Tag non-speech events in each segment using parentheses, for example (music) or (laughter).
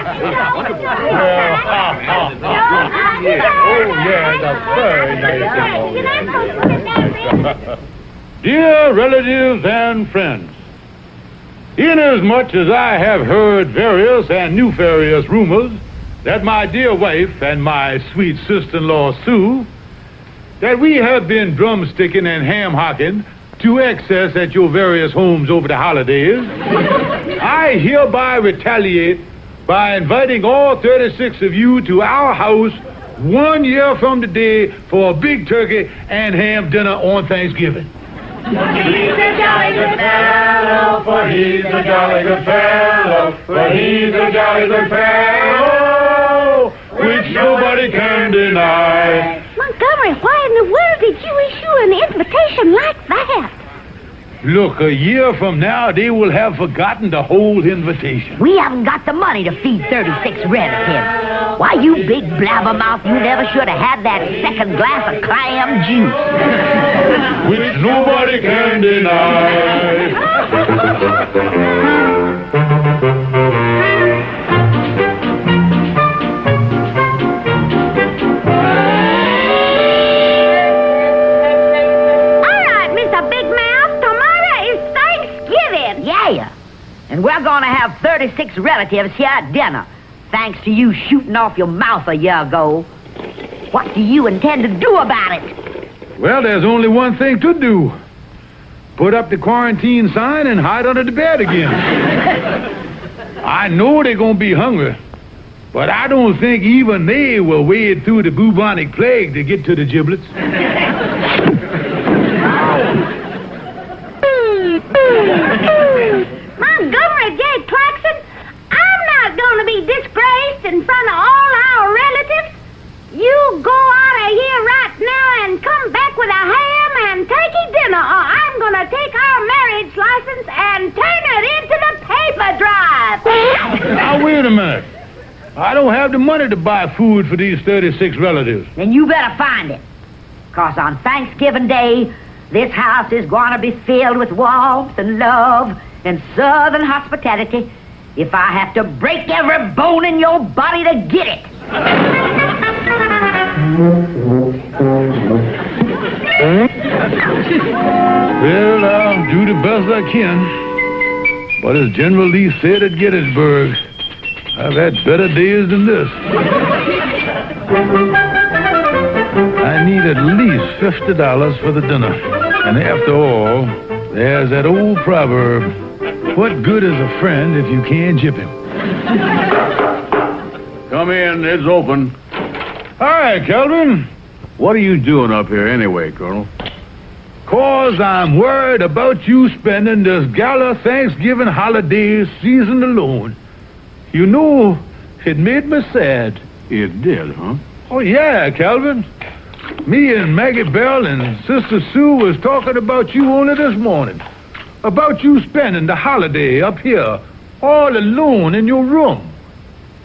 (laughs) Dear relatives and friends, inasmuch as I have heard various and nefarious rumors that my dear wife and my sweet sister-in-law Sue, that we have been drumsticking and ham-hocking to excess at your various homes over the holidays, I hereby retaliate by inviting all 36 of you to our house one year from today for a big turkey and ham dinner on Thanksgiving. He's a jolly good fellow, for he's a jolly good fellow, for he's a jolly good fellow, which nobody can deny. Montgomery, why in the world did you issue an invitation like? Look, a year from now, they will have forgotten the whole invitation. We haven't got the money to feed 36 relatives. Why, you big blabbermouth, you never should have had that second glass of clam juice. Which nobody can deny. (laughs) And we're going to have 36 relatives here at dinner, thanks to you shooting off your mouth a year ago. What do you intend to do about it? Well, there's only one thing to do. Put up the quarantine sign and hide under the bed again. (laughs) I know they're going to be hungry, but I don't think even they will wade through the bubonic plague to get to the giblets. (laughs) (laughs) Montgomery J. Claxon, I'm not going to be disgraced in front of all our relatives. You go out of here right now and come back with a ham and turkey dinner, or I'm going to take our marriage license and turn it into the paper drive. Now, wait a minute. I don't have the money to buy food for these 36 relatives. Then you better find it. Because on Thanksgiving Day, this house is going to be filled with warmth and love and southern hospitality if I have to break every bone in your body to get it. Well, I'll do the best I can. But as General Lee said at Gettysburg, I've had better days than this. I need at least fifty dollars for the dinner. And after all, there's that old proverb, what good is a friend if you can't jip him? Come in, it's open. Hi, Calvin. What are you doing up here anyway, Colonel? Cause I'm worried about you spending this gala Thanksgiving holiday season alone. You know, it made me sad. It did, huh? Oh, yeah, Calvin. Me and Maggie Belle and Sister Sue was talking about you only this morning. About you spending the holiday up here, all alone in your room.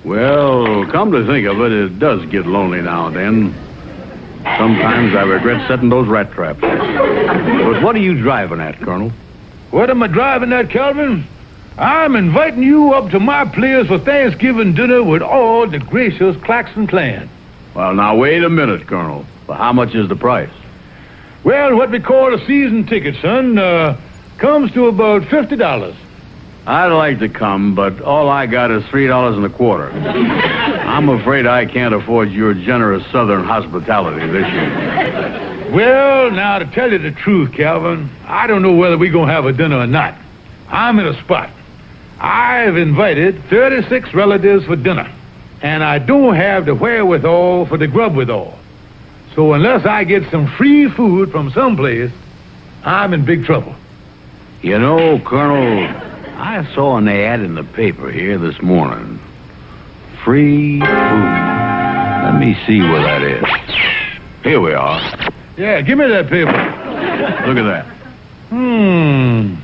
Well, come to think of it, it does get lonely now and then. Sometimes I regret setting those rat traps. But what are you driving at, Colonel? What am I driving at, Calvin? I'm inviting you up to my place for Thanksgiving dinner with all the gracious Claxon clan. Well, now, wait a minute, Colonel. Well, how much is the price? Well, what we call a season ticket, son, uh, comes to about fifty dollars. I'd like to come, but all I got is three dollars and a quarter. I'm afraid I can't afford your generous southern hospitality this year. Well, now to tell you the truth, Calvin, I don't know whether we're gonna have a dinner or not. I'm in a spot. I've invited 36 relatives for dinner, and I don't have the wherewithal for the grub withal. So unless I get some free food from someplace, I'm in big trouble. You know, Colonel, I saw an ad in the paper here this morning. Free food. Let me see where that is. Here we are. Yeah, give me that paper. Look at that. Hmm.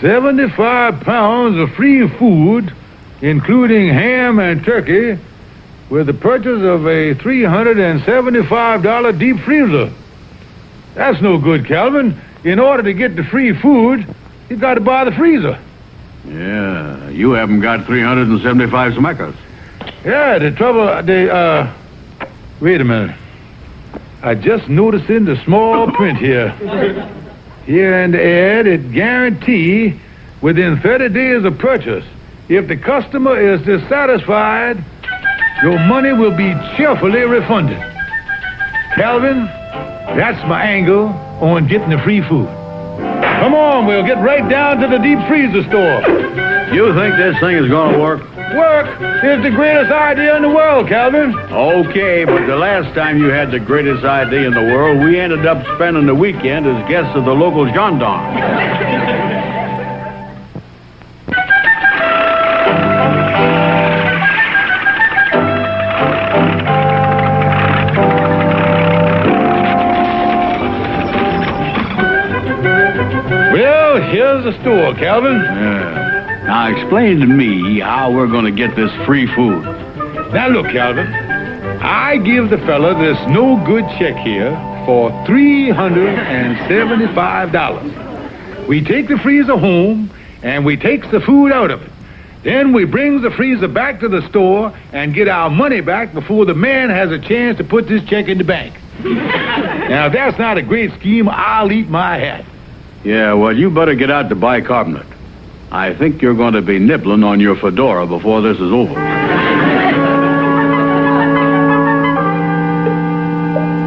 75 pounds of free food, including ham and turkey, with the purchase of a $375 deep freezer. That's no good, Calvin. In order to get the free food, you've got to buy the freezer. Yeah, you haven't got 375 smackers. Yeah, the trouble, the, uh, wait a minute. I just noticed in the small (laughs) print here. Here in the ad, it guarantee within 30 days of purchase. If the customer is dissatisfied, your money will be cheerfully refunded. Calvin, that's my angle Oh, on getting the free food. Come on, we'll get right down to the deep freezer store. You think this thing is going to work? Work is the greatest idea in the world, Calvin. Okay, but the last time you had the greatest idea in the world, we ended up spending the weekend as guests of the local gendarme. Well, here's the store, Calvin. Yeah. Now explain to me how we're going to get this free food. Now look, Calvin. I give the fella this no good check here for $375. We take the freezer home and we takes the food out of it. Then we brings the freezer back to the store and get our money back before the man has a chance to put this check in the bank. (laughs) now, if that's not a great scheme, I'll eat my hat. Yeah, well, you better get out to bicarbonate. I think you're going to be nibbling on your fedora before this is over.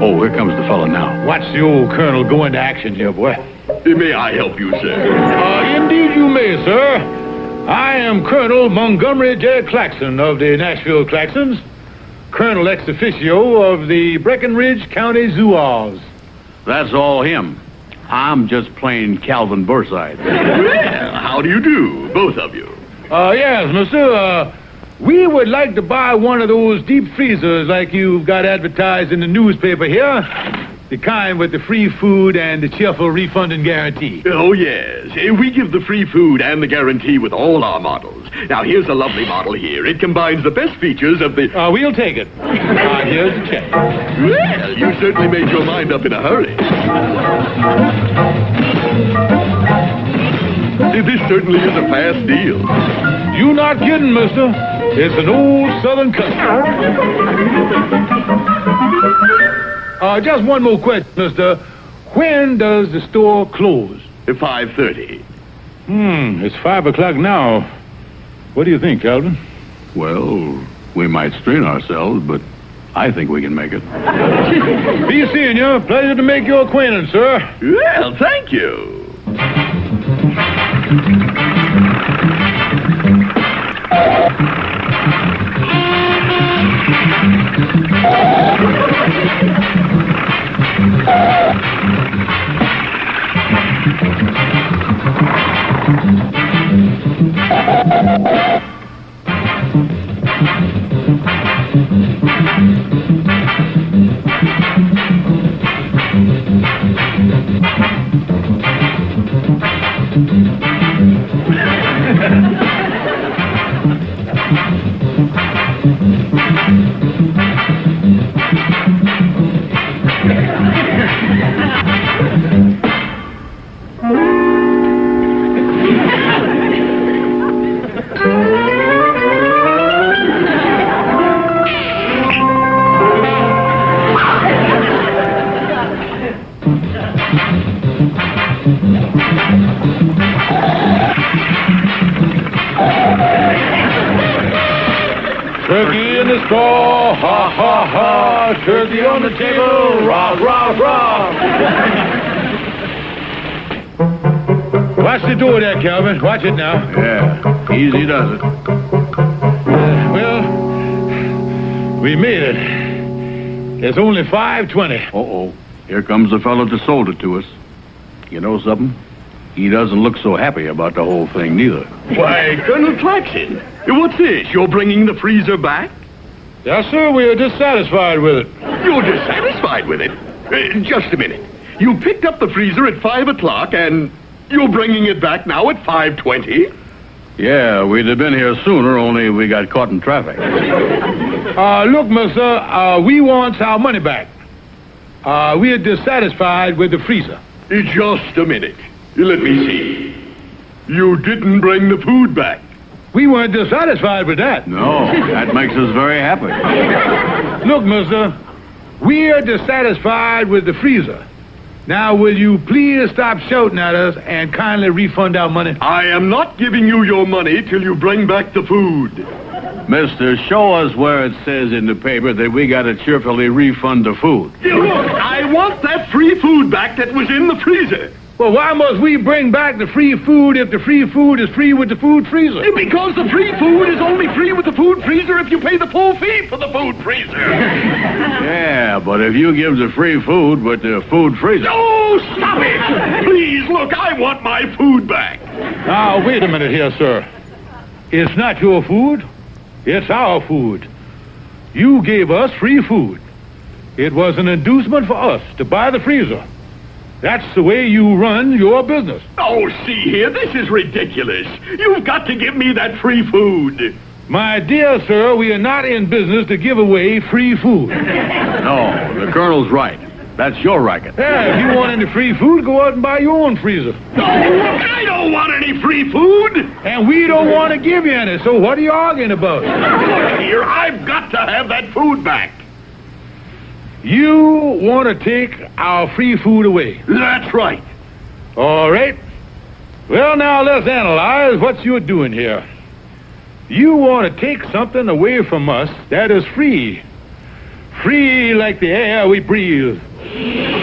Oh, here comes the fella now. Watch the old colonel go into action here, boy. May I help you, sir? Uh, indeed you may, sir. I am Colonel Montgomery J. Claxon of the Nashville Claxons, Colonel ex officio of the Breckenridge County Zouaves. That's all him. I'm just plain Calvin Burnside. (laughs) Well, how do you do, both of you? Uh, yes, monsieur. Uh, we would like to buy one of those deep freezers like you've got advertised in the newspaper here. The kind with the free food and the cheerful refunding guarantee. Oh, yes. Eh, We give the free food and the guarantee with all our models. Now, here's a lovely model here. It combines the best features of the... Uh, we'll take it. Uh, here's the check. Well, you certainly made your mind up in a hurry. This certainly is a fast deal. You not kidding, mister. It's an old southern custom. (laughs) Uh, just one more question, mister. When does the store close? At 5.30. Hmm, it's five o'clock now. What do you think, Calvin? Well, we might strain ourselves, but I think we can make it. (laughs) Be seeing you. Pleasure to make your acquaintance, sir. Well, thank you. Turkey in the ha ha ha. Turkey on the table, rah rah rah. Watch the door there, Calvin. Watch it now. Yeah, easy does it. Uh, well, we made it. It's only 520. Uh-oh. Here comes the fellow that sold it to us. You know something? He doesn't look so happy about the whole thing, neither. Why, Colonel Claxon, what's this? You're bringing the freezer back? Yes, sir, we are dissatisfied with it. You're dissatisfied with it? Uh, just a minute. You picked up the freezer at 5 o'clock, and you're bringing it back now at 5.20? Yeah, we'd have been here sooner, only we got caught in traffic. (laughs) Uh, look, mister, uh, we want our money back. Uh, we are dissatisfied with the freezer. Just a minute. Let me see. You didn't bring the food back. We weren't dissatisfied with that. No, that makes us very happy. (laughs) Look, mister, we're dissatisfied with the freezer. Now, will you please stop shouting at us and kindly refund our money? I am not giving you your money till you bring back the food. Mister, show us where it says in the paper that we gotta cheerfully refund the food. Look, I want that free food back that was in the freezer. Well, why must we bring back the free food if the free food is free with the food freezer? Because the free food is only free with the food freezer if you pay the full fee for the food freezer. (laughs) Yeah, but if you give the free food with the food freezer. Oh, stop it! Please, look, I want my food back. Now, wait a minute here, sir. It's not your food. It's our food. You gave us free food. It was an inducement for us to buy the freezer. That's the way you run your business. Oh, see here, this is ridiculous. You've got to give me that free food. My dear sir, we are not in business to give away free food. (laughs) No, the colonel's right. That's your racket. Yeah, if you want any free food, go out and buy your own freezer. No, I don't want any free food. And we don't want to give you any, so what are you arguing about? Look here, I've got to have that food back. You want to take our free food away. That's right. All right. Well, now let's analyze what you're doing here. You want to take something away from us that is free. Free like the air we breathe.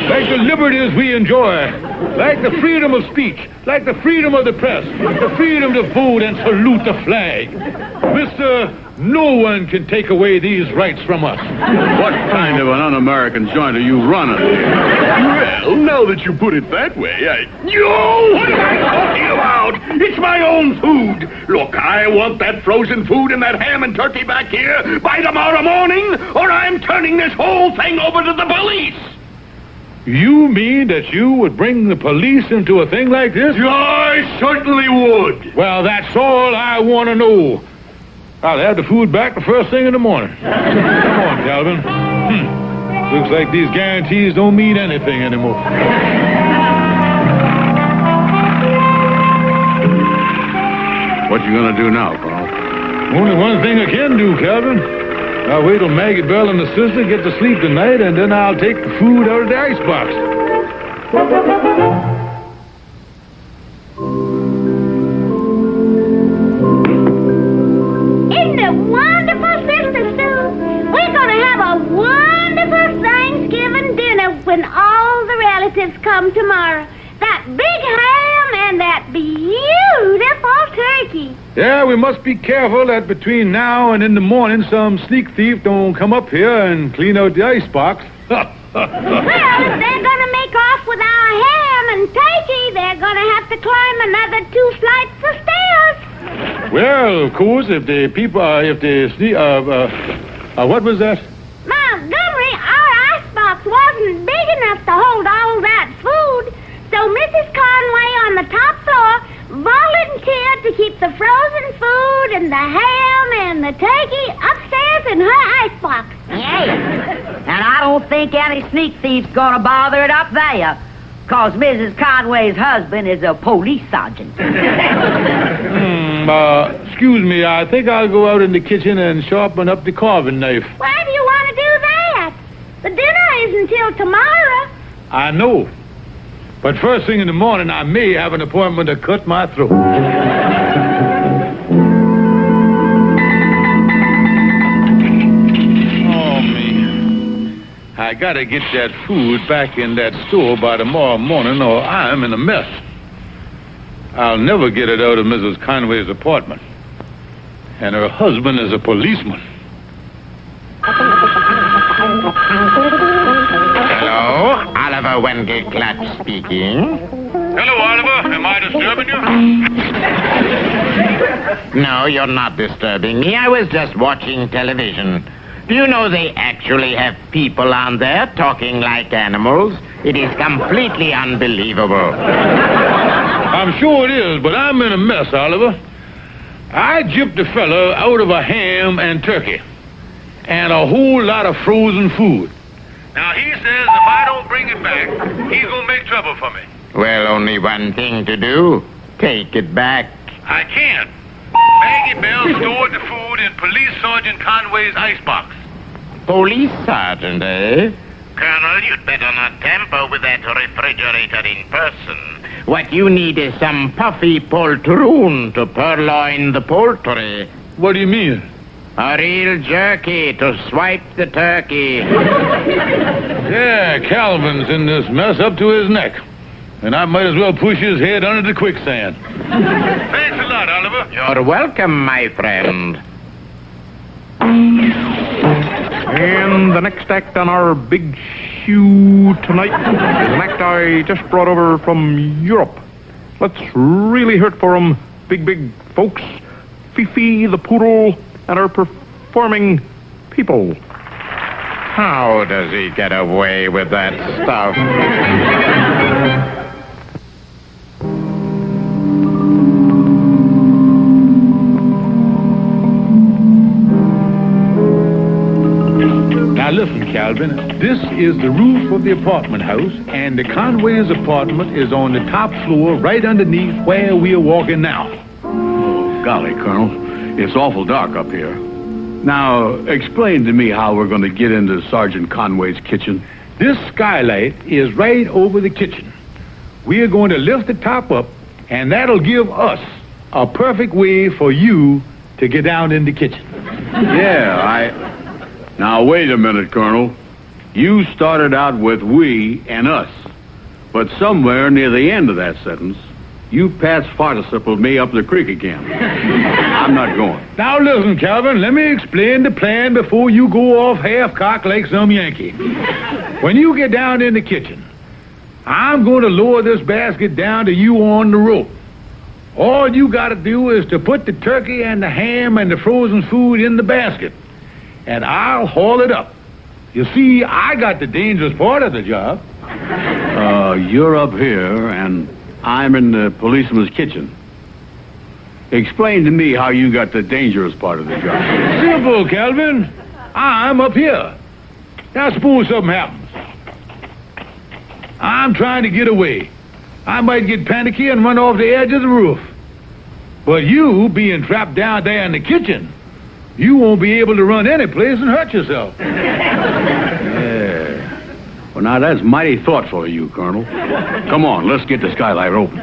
Like the liberties we enjoy. Like the freedom of speech. Like the freedom of the press. The freedom to vote and salute the flag. Mister, no one can take away these rights from us. What kind of an un-American joint are you running here? Well, now that you put it that way, I... You! What am I talking about? It's my own food. Look, I want that frozen food and that ham and turkey back here by tomorrow morning, or I'm turning this whole thing over to the police. You mean that you would bring the police into a thing like this? I certainly would. Well, that's all I want to know. I'll have the food back the first thing in the morning. (laughs) Come on, Calvin. Hmm. Looks like these guarantees don't mean anything anymore. What you gonna do now, Colonel? Only one thing I can do, Calvin. I'll wait till Maggie Belle and the sister get to sleep tonight, and then I'll take the food out of the icebox. Isn't it wonderful, Sister Sue? We're going to have a wonderful Thanksgiving dinner when all the relatives come tomorrow. That big ham and that beautiful turkey. Yeah, we must be careful that between now and in the morning some sneak thief don't come up here and clean out the icebox. (laughs) Well, if they're going to make off with our ham and turkey, they're going to have to climb another two flights of stairs. well, of course, if the people, uh, if the sne- uh, uh, uh, what was that? Montgomery, our icebox wasn't big enough to hold all that food, so Mrs. Conway on the top floor volunteered to keep the frozen food and the ham and the turkey upstairs in her icebox. Yes. And I don't think any sneak thief's gonna bother it up there. Cause Mrs. Conway's husband is a police sergeant. Hmm, (laughs) uh, excuse me, I think I'll go out in the kitchen and sharpen up the carving knife. Why do you want to do that? The dinner isn't till tomorrow. I know. But first thing in the morning, I may have an appointment to cut my throat. I gotta get that food back in that store by tomorrow morning, or I'm in a mess. I'll never get it out of Mrs. Conway's apartment. And her husband is a policeman. Hello, Oliver Wendell Clutch speaking. Hello, Oliver. Am I disturbing you? No, you're not disturbing me. I was just watching television. Do you know they actually have people on there talking like animals? It is completely unbelievable. (laughs) I'm sure it is, but I'm in a mess, Oliver. I gypped a fella out of a ham and turkey and a whole lot of frozen food. Now, he says if I don't bring it back, he's going to make trouble for me. Well, only one thing to do. Take it back. I can't. Maggie Belle stored the food in Police Sergeant Conway's icebox. Police sergeant, eh? Colonel, you'd better not tamper with that refrigerator in person. What you need is some puffy poltroon to purloin the poultry. What do you mean? A real jerky to swipe the turkey. Yeah, Calvin's in this mess up to his neck. And I might as well push his head under the quicksand. Thanks a lot, Oliver. You're welcome, my friend. And the next act on our big shoe tonight is an act I just brought over from Europe. Let's really hurt for 'em, big, big folks. Fifi the poodle and our performing people. How does he get away with that stuff? Listen, Calvin. This is the roof of the apartment house, and the Conway's apartment is on the top floor, right underneath where we are walking now. Oh, golly, Colonel, it's awful dark up here. Now, explain to me how we're going to get into Sergeant Conway's kitchen. This skylight is right over the kitchen. We are going to lift the top up, and that'll give us a perfect way for you to get down in the kitchen. Yeah, I. Now, wait a minute, Colonel. You started out with we and us. But somewhere near the end of that sentence, you past participled me up the creek again. (laughs) I'm not going. Now listen, Calvin, let me explain the plan before you go off half-cocked like some Yankee. When you get down in the kitchen, I'm going to lower this basket down to you on the rope. All you got to do is to put the turkey and the ham and the frozen food in the basket, and I'll haul it up. You see, I got the dangerous part of the job. Uh, you're up here, and I'm in the policeman's kitchen. Explain to me how you got the dangerous part of the job. Simple, Calvin. I'm up here. Now suppose something happens. I'm trying to get away. I might get panicky and run off the edge of the roof. But you, being trapped down there in the kitchen, you won't be able to run any place and hurt yourself. (laughs) Yeah. Well, now that's mighty thoughtful of you, Colonel. Come on, let's get the skylight open.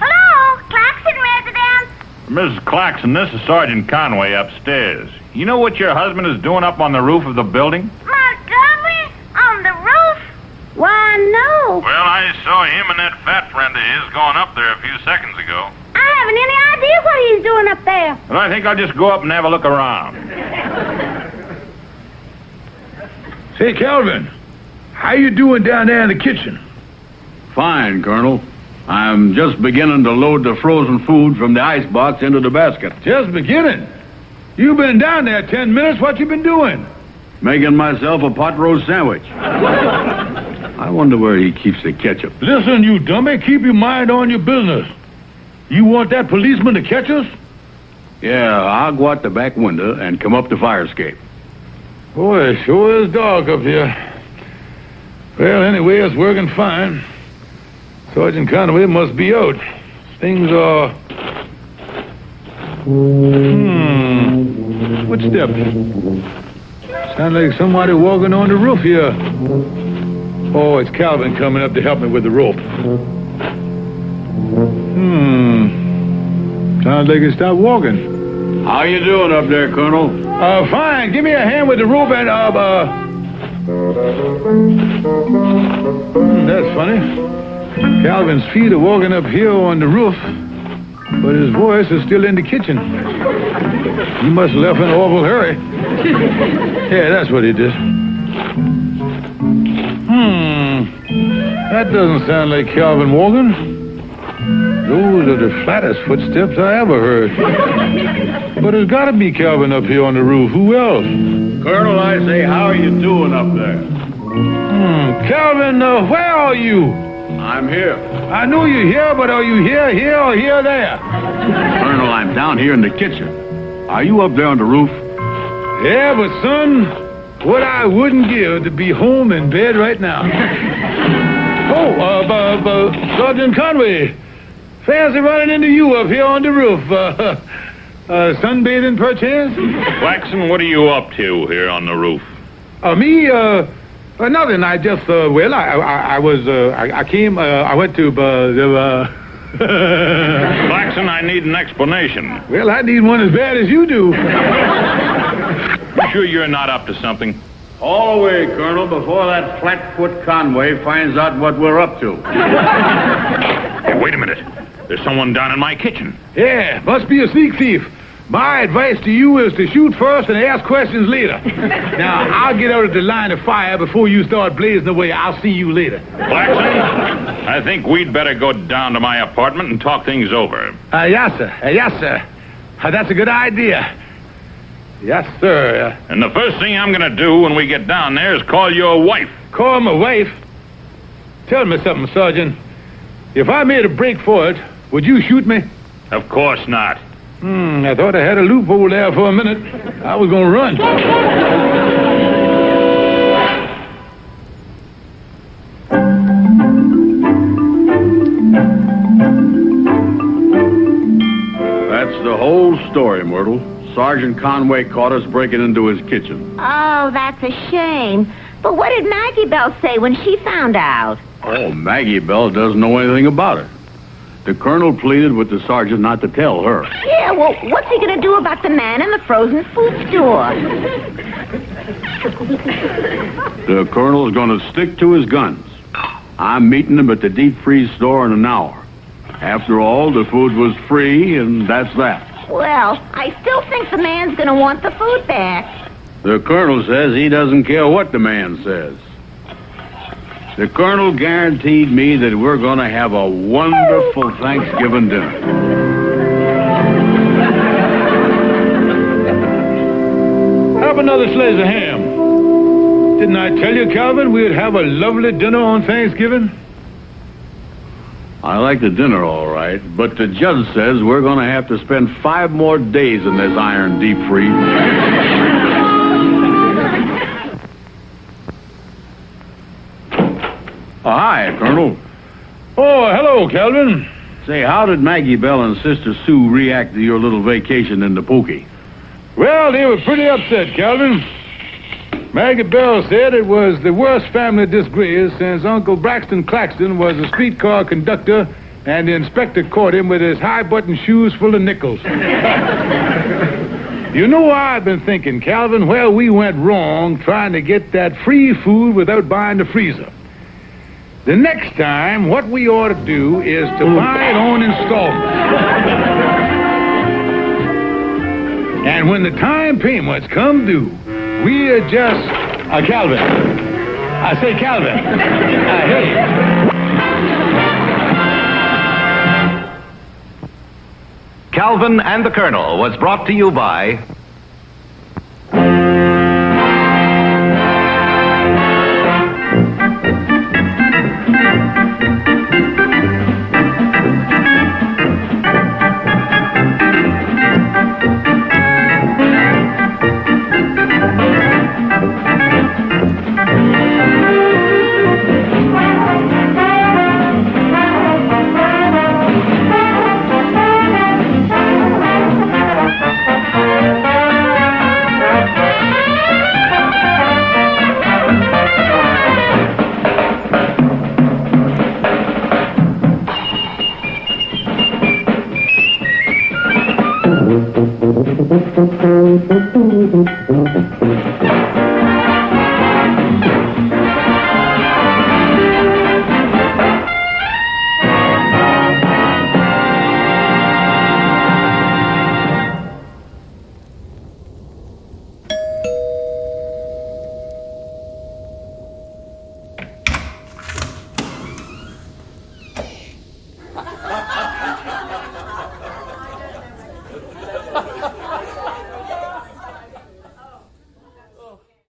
Hello, Claxon residence. Mrs. Claxon, this is Sergeant Conway upstairs. You know what your husband is doing up on the roof of the building? Montgomery on the roof? Why, no. Well, I saw him and that fat friend of his going up there a few seconds ago. I haven't any idea what he's doing up there. But I think I'll just go up and have a look around. Say, Calvin, how you doing down there in the kitchen? Fine, Colonel. I'm just beginning to load the frozen food from the icebox into the basket. Just beginning. You've been down there ten minutes. What you been doing? Making myself a pot roast sandwich. (laughs) I wonder where he keeps the ketchup. Listen, you dummy, keep your mind on your business. You want that policeman to catch us? Yeah, I'll go out the back window and come up the fire escape. Boy, it sure is dark up here. Well, anyway, it's working fine. Sergeant Conway must be out. Things are. Hmm. Footsteps. Sound like somebody walking on the roof here. Oh, it's Calvin coming up to help me with the rope. Hmm. Sounds like he stopped walking. How you doing up there, Colonel? Uh, fine. Give me a hand with the rope and, uh, uh... Hmm, that's funny. Calvin's feet are walking up here on the roof, but his voice is still in the kitchen. He must have left in an awful hurry. (laughs) Yeah, that's what he did. Hmm. That doesn't sound like Calvin walking. Those are the flattest footsteps I ever heard. But there's got to be Calvin up here on the roof. Who else? Colonel, I say, how are you doing up there? Hmm. Calvin, uh, where are you? I'm here. I know you're here, but are you here, here, or here, there? Colonel, I'm down here in the kitchen. Are you up there on the roof? Yeah, but son, what I wouldn't give to be home in bed right now. (laughs) Oh, uh, uh, uh, Sergeant Conway. Fancy running into you up here on the roof. Uh, (laughs) uh, sunbathing, perchance? Claxon, what are you up to here on the roof? Uh, me, uh, uh, nothing. I just, uh, well, I, I, I was, uh, I, I came, uh, I went to, uh, the, uh, (laughs) Claxon, I need an explanation. well, I need one as bad as you do. You sure you're not up to something? All the way, Colonel, before that flatfoot Conway finds out what we're up to. Hey, wait a minute. There's someone down in my kitchen. Yeah, must be a sneak thief. My advice to you is to shoot first and ask questions later. (laughs) now, I'll get out of the line of fire before you start blazing away. I'll see you later. Claxon, I think we'd better go down to my apartment and talk things over. Uh, yes, sir. Uh, yes, sir. Uh, that's a good idea. Yes, sir. Uh, And the first thing I'm going to do when we get down there is call your wife. call my wife. Tell me something, Sergeant. If I made a break for it, would you shoot me? Of course not. Hmm, I thought I had a loophole there for a minute. I was gonna run. That's the whole story, Myrtle. Sergeant Conway caught us breaking into his kitchen. Oh, that's a shame. But what did Maggie Belle say when she found out? Oh, Maggie Belle doesn't know anything about it. The colonel pleaded with the sergeant not to tell her. Yeah, well, what's he gonna do about the man in the frozen food store? The colonel's going to stick to his guns. I'm meeting him at the deep freeze store in an hour. After all, the food was free, and that's that. Well, I still think the man's gonna want the food back. The colonel says he doesn't care what the man says. The colonel guaranteed me that we're going to have a wonderful Thanksgiving dinner. Have another slice of ham. Didn't I tell you, Calvin, we'd have a lovely dinner on Thanksgiving? I like the dinner all right, but the judge says we're going to have to spend five more days in this iron deep freeze. Oh, hi, Colonel. Oh, hello, Calvin. Say, how did Maggie Belle and Sister Sue react to your little vacation in the Pookie? Well, they were pretty upset, Calvin. Maggie Belle said it was the worst family disgrace since Uncle Braxton Claxton was a streetcar conductor and the inspector caught him with his high-button shoes full of nickels. (laughs) you know, I've been thinking, Calvin, where we went wrong trying to get that free food without buying the freezer. The next time, what we ought to do is to buy it on installment. And when the time payments come due, we adjust. Uh, Calvin. I say, Calvin. Uh, hey. Calvin and the Colonel was brought to you by